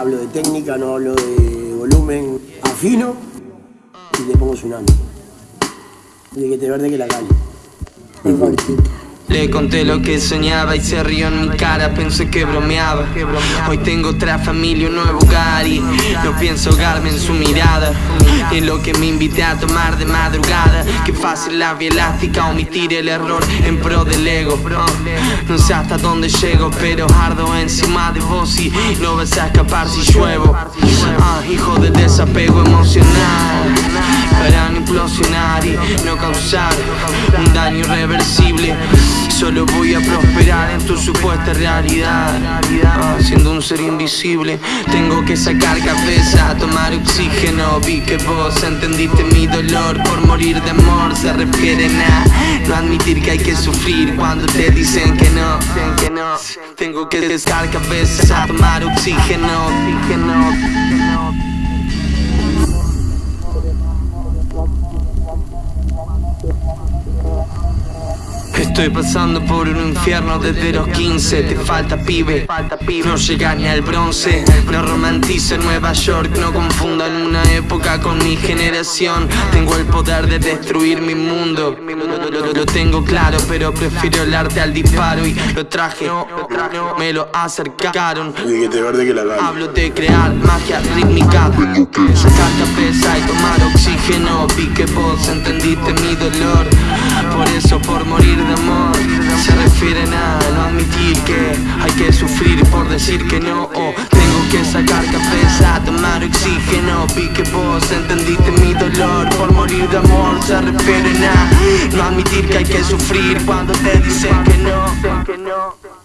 hablo de técnica, no hablo de volumen. Afino y le pongo tsunami. De que te verde que la calle. Le conté lo que soñaba y se rió en mi cara, pensé que bromeaba. Hoy tengo otra familia, un nuevo hogar y no pienso ahogarme en su mirada. En lo que me invité a tomar de madrugada. Qué fácil la vía elástica, omitir el error en pro del ego. No sé hasta dónde llego, pero ardo encima de vos y no vas a escapar si lluevo. Ah, Hijo de desapego emocional. Para no implosionar y no causar un daño irreversible Solo voy a prosperar en tu supuesta realidad. Siendo un ser invisible Tengo que sacar cabeza, tomar oxígeno. Vi que vos entendiste mi dolor Por morir de amor. Se refieren a No admitir que hay que sufrir Cuando te dicen que no Tengo que sacar cabeza, tomar oxígeno Estoy pasando por un infierno desde los 15 Te falta pibe, no llega ni al bronce. No romantice Nueva York, no confundan una época con mi generación. Tengo el poder de destruir mi mundo. Lo, tengo claro, pero prefiero el arte al disparo. Y lo traje, me lo acercaron. Hablo de crear magia rítmica. Sacar cabeza y tomar oxígeno. Vi que vos entendiste mi dolor que no O tengo que sacar cabeza, tomar oxígeno Vi que vos entendiste mi dolor por morir de amor Se refieren a no admitir que hay que sufrir cuando te dicen que no